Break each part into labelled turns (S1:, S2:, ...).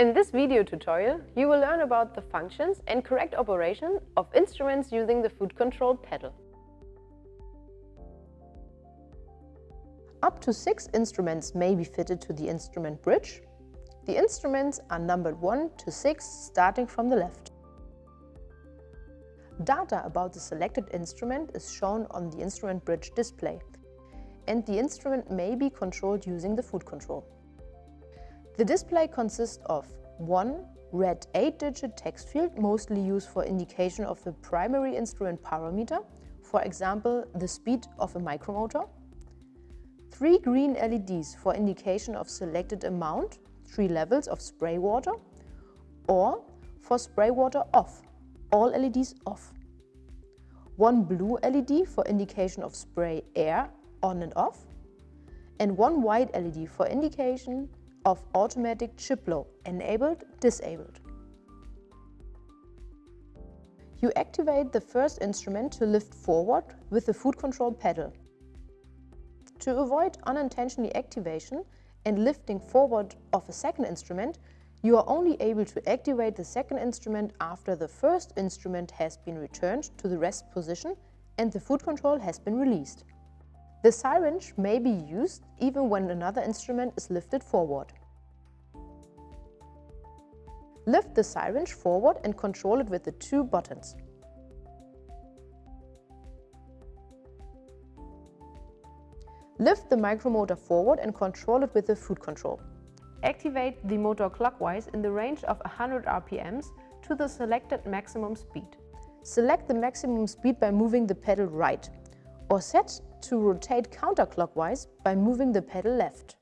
S1: In this video tutorial, you will learn about the functions and correct operation of instruments using the foot control pedal. Up to six instruments may be fitted to the instrument bridge. The instruments are numbered 1 to 6 starting from the left. Data about the selected instrument is shown on the instrument bridge display and the instrument may be controlled using the foot control. The display consists of one red 8-digit text field mostly used for indication of the primary instrument parameter, for example the speed of a micromotor, three green LEDs for indication of selected amount, three levels of spray water, or for spray water off, all LEDs off. One blue LED for indication of spray air on and off, and one white LED for indication of automatic chip blow, enabled, disabled. You activate the first instrument to lift forward with the foot control pedal. To avoid unintentional activation and lifting forward of a second instrument, you are only able to activate the second instrument after the first instrument has been returned to the rest position and the foot control has been released. The syringe may be used even when another instrument is lifted forward. Lift the syringe forward and control it with the two buttons. Lift the micromotor forward and control it with the foot control. Activate the motor clockwise in the range of 100 RPMs to the selected maximum speed. Select the maximum speed by moving the pedal right or set to rotate counterclockwise by moving the pedal left.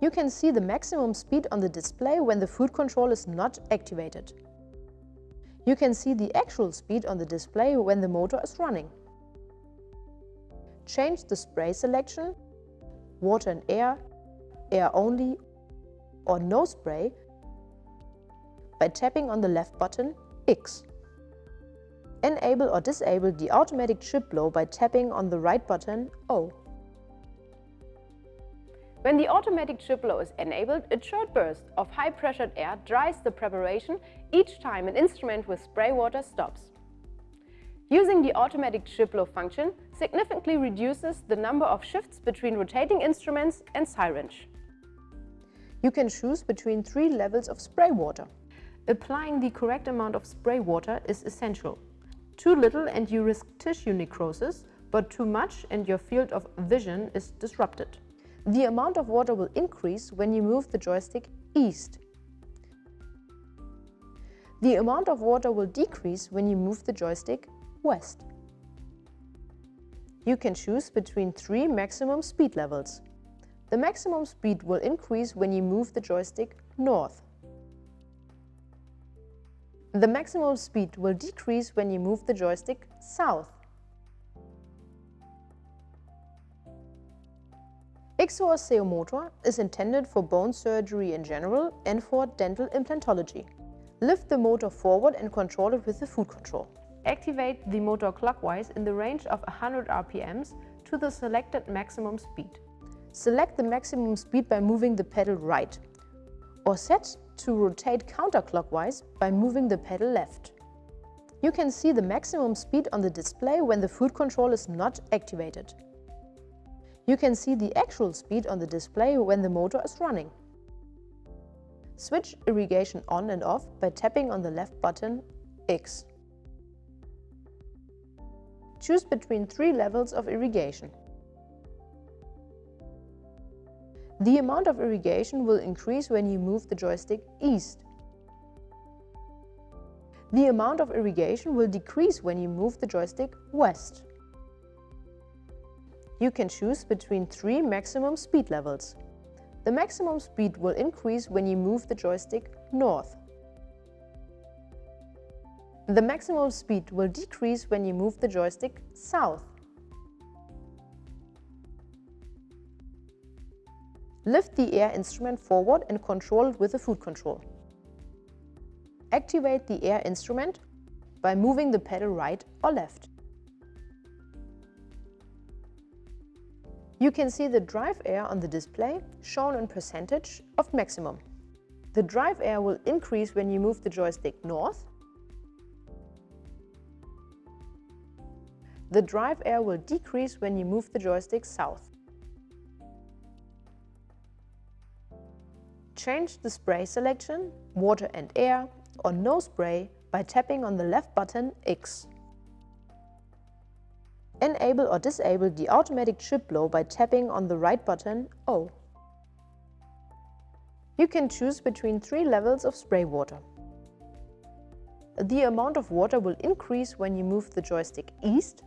S1: You can see the maximum speed on the display when the foot control is not activated. You can see the actual speed on the display when the motor is running. Change the spray selection, water and air, air only or no spray by tapping on the left button X. Enable or disable the automatic chip blow by tapping on the right button O. When the automatic chip blow is enabled, a short burst of high-pressured air dries the preparation each time an instrument with spray water stops. Using the automatic chip blow function significantly reduces the number of shifts between rotating instruments and syringe. You can choose between three levels of spray water. Applying the correct amount of spray water is essential. Too little and you risk tissue necrosis, but too much and your field of vision is disrupted. The amount of water will increase when you move the joystick east. The amount of water will decrease when you move the joystick west. You can choose between three maximum speed levels. The maximum speed will increase when you move the joystick north. The maximum speed will decrease when you move the joystick south. XO Motor is intended for bone surgery in general and for dental implantology. Lift the motor forward and control it with the foot control. Activate the motor clockwise in the range of 100 RPMs to the selected maximum speed. Select the maximum speed by moving the pedal right or set to rotate counterclockwise by moving the pedal left. You can see the maximum speed on the display when the foot control is not activated. You can see the actual speed on the display when the motor is running. Switch irrigation on and off by tapping on the left button X. Choose between three levels of irrigation. The amount of irrigation will increase when you move the joystick east. The amount of irrigation will decrease when you move the joystick west. You can choose between three maximum speed levels. The maximum speed will increase when you move the joystick north. The maximum speed will decrease when you move the joystick south. Lift the air instrument forward and control it with the foot control. Activate the air instrument by moving the pedal right or left. You can see the drive air on the display shown in percentage of maximum. The drive air will increase when you move the joystick north. The drive air will decrease when you move the joystick south. Change the spray selection, water and air, or no spray by tapping on the left button X. Enable or disable the automatic chip blow by tapping on the right button O. You can choose between three levels of spray water. The amount of water will increase when you move the joystick east.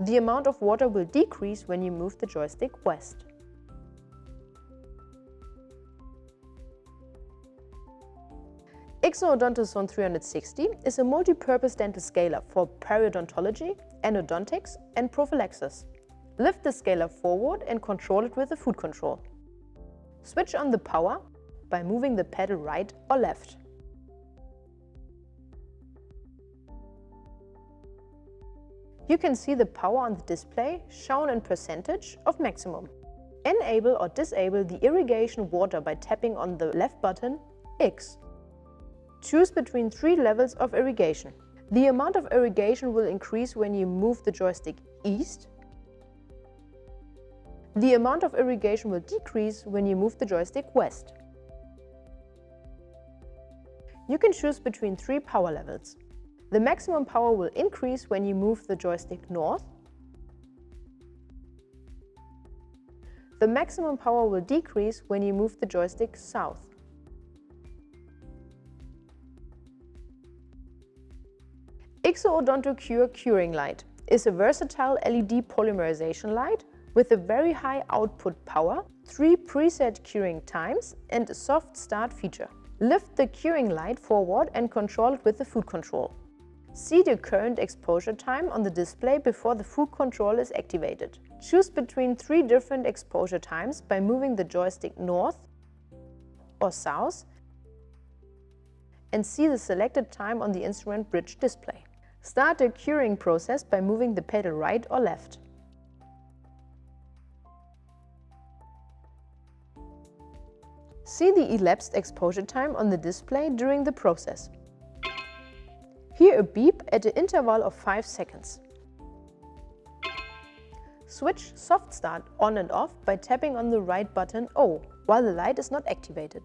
S1: The amount of water will decrease when you move the joystick west. XO Odontosone 360 is a multi-purpose dental scaler for periodontology, endodontics and prophylaxis. Lift the scaler forward and control it with the foot control. Switch on the power by moving the pedal right or left. You can see the power on the display shown in percentage of maximum. Enable or disable the irrigation water by tapping on the left button X. Choose between three levels of irrigation. The amount of irrigation will increase when you move the joystick east. The amount of irrigation will decrease when you move the joystick west. You can choose between three power levels. The maximum power will increase when you move the joystick north. The maximum power will decrease when you move the joystick south. XO Odontocure Curing Light is a versatile LED polymerization light with a very high output power, three preset curing times and a soft start feature. Lift the curing light forward and control it with the foot control. See the current exposure time on the display before the foot control is activated. Choose between three different exposure times by moving the joystick north or south and see the selected time on the instrument bridge display. Start the curing process by moving the pedal right or left. See the elapsed exposure time on the display during the process. Hear a beep at an interval of 5 seconds. Switch Soft Start on and off by tapping on the right button O while the light is not activated.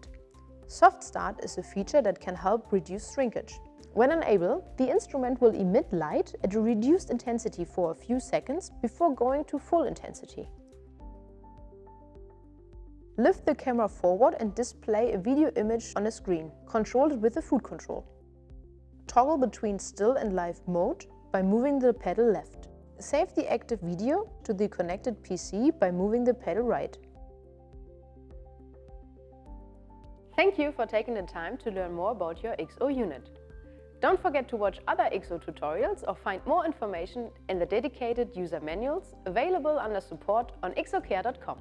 S1: Soft Start is a feature that can help reduce shrinkage. When unable, the instrument will emit light at a reduced intensity for a few seconds before going to full intensity. Lift the camera forward and display a video image on a screen, controlled with the foot control. Toggle between still and live mode by moving the pedal left. Save the active video to the connected PC by moving the pedal right. Thank you for taking the time to learn more about your XO unit. Don't forget to watch other XO tutorials or find more information in the dedicated user manuals available under support on xo-care.com.